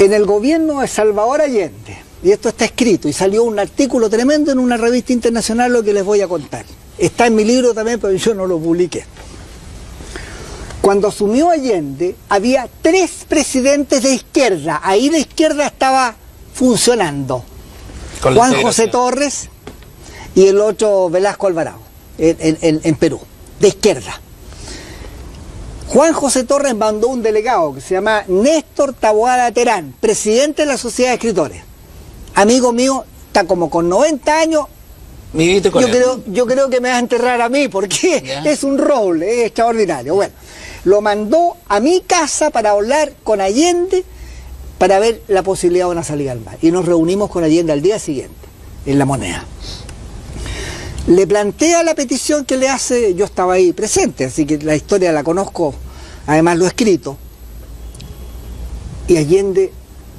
En el gobierno de Salvador Allende, y esto está escrito, y salió un artículo tremendo en una revista internacional lo que les voy a contar. Está en mi libro también, pero yo no lo publiqué. Cuando asumió Allende, había tres presidentes de izquierda. Ahí la izquierda estaba funcionando. Juan José Torres y el otro Velasco Alvarado, en, Perú, de izquierda. Juan José Torres mandó un delegado que se llama Néstor Taboada Terán, presidente de la Sociedad de Escritores. Amigo mío, está como con 90 años. yo, creo, yo creo que me vas a enterrar a mí porque es un rol, es extraordinario. Bueno, lo mandó a mi casa para hablar con Allende para ver la posibilidad de una salida al mar. Y nos reunimos con Allende al día siguiente, en la moneda. Le plantea la petición que le hace, yo estaba ahí presente, así que la historia la conozco, además lo he escrito. Y Allende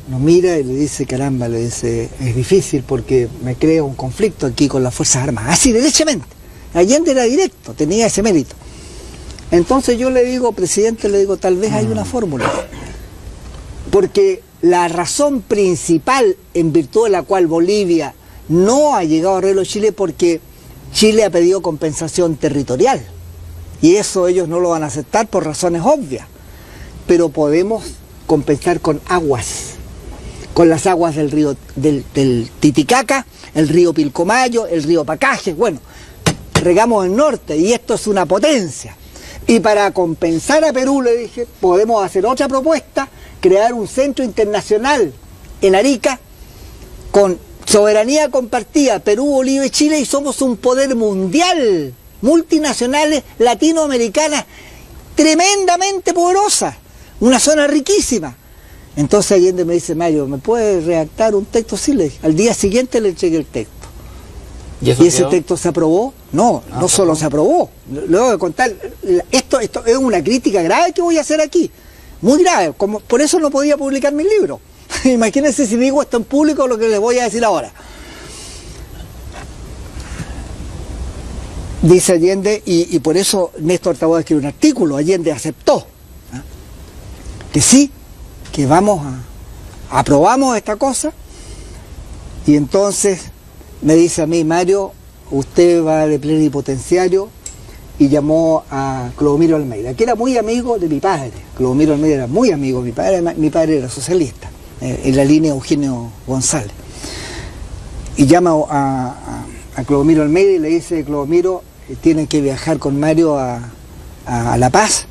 nos mira y le dice, caramba, le dice, es difícil porque me crea un conflicto aquí con las Fuerzas Armadas. Así, derechamente. Allende era directo, tenía ese mérito. Entonces yo le digo, presidente, le digo, tal vez hay una fórmula. Porque la razón principal en virtud de la cual Bolivia no ha llegado a arreglo Chile porque Chile ha pedido compensación territorial. Y eso ellos no lo van a aceptar por razones obvias. Pero podemos compensar con aguas. Con las aguas del río del, Titicaca, el río Pilcomayo, el río Pacaje. Bueno, regamos el norte y esto es una potencia. Y para compensar a Perú, le dije, podemos hacer otra propuesta crear un centro internacional en Arica con soberanía compartida, Perú, Bolivia y Chile, y somos un poder mundial, multinacionales, latinoamericanas, tremendamente poderosa, una zona riquísima. Entonces Allende me dice, Mario, ¿me puede redactar un texto? Sí, le Al día siguiente le entregué el texto. ¿Y, ese texto se aprobó? No, ah, no solo se aprobó. Luego de contar, esto, esto es una crítica grave que voy a hacer aquí muy grave, como, por eso no podía publicar mi libro. Imagínense si digo esto en público lo que les voy a decir ahora. Dice Allende, y, por eso Néstor Taboada escribió un artículo, Allende aceptó ¿ah? que sí, que vamos a, aprobamos esta cosa, y entonces me dice a mí, Mario, usted va de plenipotenciario y llamó a Clodomiro Almeida, que era muy amigo de mi padre. Clodomiro Almeida era muy amigo de mi padre, mi padre era socialista, eh, en la línea Eugenio González. Y llama a, Clodomiro Almeida y le dice, Clodomiro, tienen que viajar con Mario a, La Paz,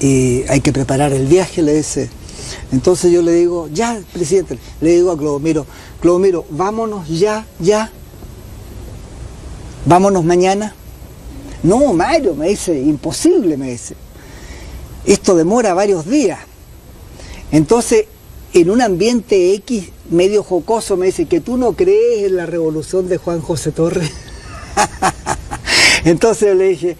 y hay que preparar el viaje, le dice. Entonces yo le digo, ya, presidente, le digo a Clodomiro, Clodomiro, vámonos ya, ya, vámonos mañana. No, Mario, me dice, imposible, me dice. Esto demora varios días. Entonces, en un ambiente X medio jocoso, me dice, que tú no crees en la revolución de Juan José Torres. Entonces le dije,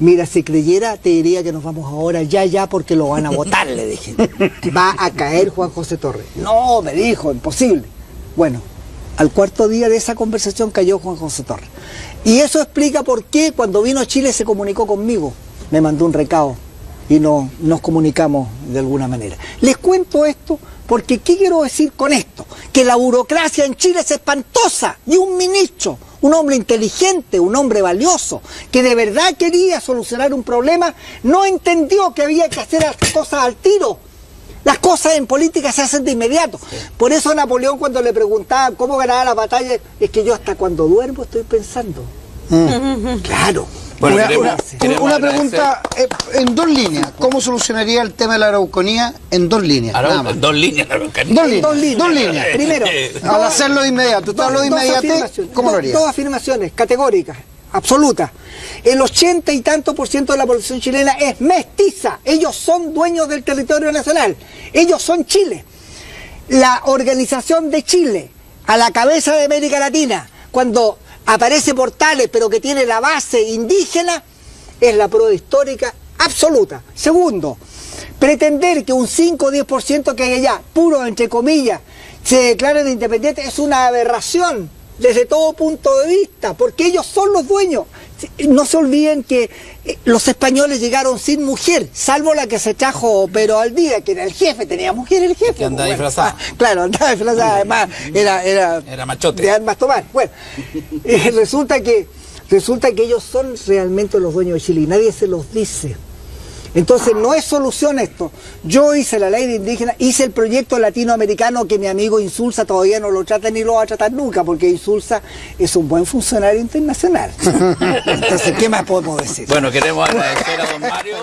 mira, si creyera, te diría que nos vamos ahora ya, ya, porque lo van a votar, le dije. Va a caer Juan José Torres. No, me dijo, imposible. Bueno, al cuarto día de esa conversación cayó Juan José Torres. Y eso explica por qué cuando vino a Chile se comunicó conmigo. Me mandó un recado y no, nos comunicamos de alguna manera. Les cuento esto porque ¿qué quiero decir con esto? Que la burocracia en Chile es espantosa y un ministro, un hombre inteligente, un hombre valioso, que de verdad quería solucionar un problema, no entendió que había que hacer las cosas al tiro las cosas en política se hacen de inmediato. Por eso Napoleón cuando le preguntaba cómo ganaba la batalla, es que yo hasta cuando duermo estoy pensando. Mm. Claro. Una, pregunta eh, en dos líneas. ¿Cómo solucionaría el tema de la arauconía en dos líneas? dos líneas, Dos líneas. Dos líneas. Primero, al hacerlo de inmediato, ¿tú de inmediato? ¿Cómo lo harías? Dos afirmaciones categóricas absoluta. El ochenta y tanto por ciento de la población chilena es mestiza. Ellos son dueños del territorio nacional. Ellos son Chile. La organización de Chile, a la cabeza de América Latina, cuando aparece Portales, pero que tiene la base indígena, es la prueba histórica absoluta. Segundo, pretender que un 5 o 10% que hay allá, puro entre comillas, se declaren independientes es una aberración desde todo punto de vista, porque ellos son los dueños. No se olviden que eh, los españoles llegaron sin mujer, salvo la que se trajo pero al día, que era el jefe, tenía mujer el jefe. Que andaba disfrazada. Ah, claro, andaba disfrazada, además era, era, era machote. de armas tomar. Bueno, eh, resulta que resulta que ellos son realmente los dueños de Chile y nadie se los dice. Entonces no es solución esto. Yo hice la ley de indígena, hice el proyecto latinoamericano que mi amigo Insulza todavía no lo trata ni lo va a tratar nunca, porque Insulza es un buen funcionario internacional. Entonces, ¿qué más podemos decir? Bueno, queremos agradecer a don Mario.